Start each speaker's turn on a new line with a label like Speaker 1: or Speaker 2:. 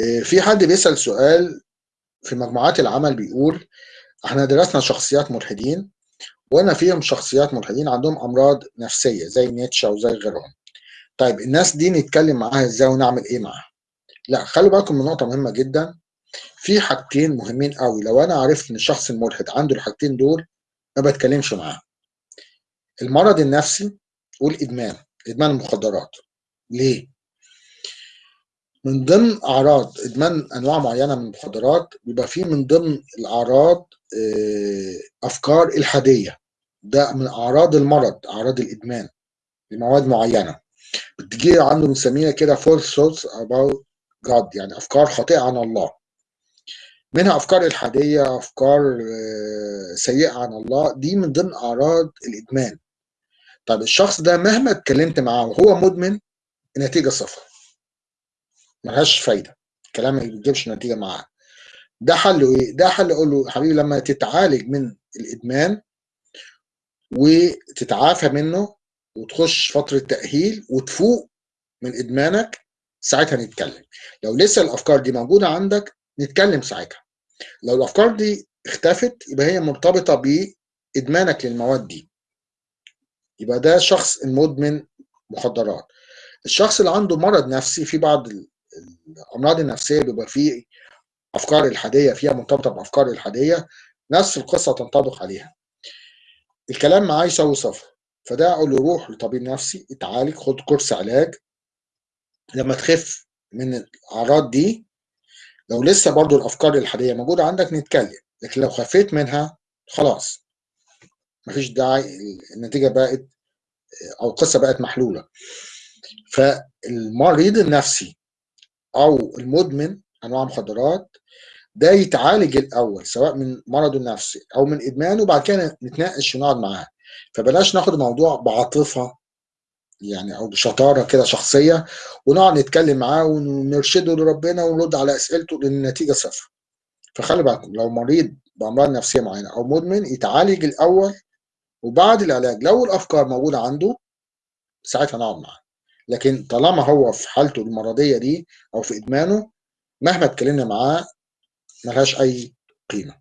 Speaker 1: آه، في حد بيسأل سؤال في مجموعات العمل بيقول إحنا درسنا شخصيات ملحدين وقلنا فيهم شخصيات ملحدين عندهم أمراض نفسية زي نيتشه وزي غيرهم. طيب الناس دي نتكلم معاها إزاي ونعمل إيه معاها؟ لا خلوا بالكم من نقطة مهمة جدا. في حاجتين مهمين قوي. لو أنا عرفت إن الشخص الملحد عنده الحاجتين دول ما بتكلمش معاه. المرض النفسي والإدمان إدمان المخدرات. ليه؟ من ضمن أعراض إدمان أنواع معينة من المخدرات بيبقى فيه من ضمن الأعراض آه، أفكار إلحادية. ده من أعراض المرض أعراض الإدمان لمواد معينة. بتجي عنده بنسميها كده false thoughts about God يعني أفكار خاطئة عن الله. منها أفكار إلحادية أفكار آه، سيئة عن الله. دي من ضمن أعراض الإدمان. طب الشخص ده مهما اتكلمت معاه وهو مدمن النتيجة صفر. ملهاش فايدة. الكلام ما بيجيبش نتيجة معاه. ده حله إيه؟ ده حل أقول له حبيبي لما تتعالج من الإدمان وتتعافى منه وتخش فترة تأهيل وتفوق من إدمانك ساعتها نتكلم. لو لسه الأفكار دي موجودة عندك نتكلم ساعتها. لو الأفكار دي اختفت يبقى هي مرتبطة بإدمانك للمواد دي. يبقى ده شخص المدمن مخدرات الشخص اللي عنده مرض نفسي في بعض الأمراض النفسية بيبقى فيه أفكار الحادية فيها مرتبطة بأفكار الحادية نفس القصة تنطبق عليها. الكلام معاه يساوي صفر فده أقول له روح لطبيب نفسي اتعالج خد كورس علاج. لما تخف من الأعراض دي لو لسه برضو الأفكار الحادية موجودة عندك نتكلم لكن لو خفيت منها خلاص. مفيش داعي النتيجة بقت أو القصة بقت محلولة. فالمريض النفسي أو المدمن أنواع مخدرات ده يتعالج الأول سواء من مرضه النفسي أو من إدمانه وبعد كده نتناقش ونقعد معاه. فبلاش ناخد الموضوع بعاطفة يعني أو بشطارة كده شخصية ونقعد نتكلم معاه ونرشده لربنا ونرد على أسئلته لأن النتيجة صفر. فخلي بالكم لو مريض بأمراض نفسية معينة أو مدمن يتعالج الأول وبعد العلاج لو الأفكار موجودة عنده ساعتها نقعد معاه. لكن طالما هو في حالته المرضية دي أو في إدمانه مهما اتكلمنا معاه ملهاش أي قيمة.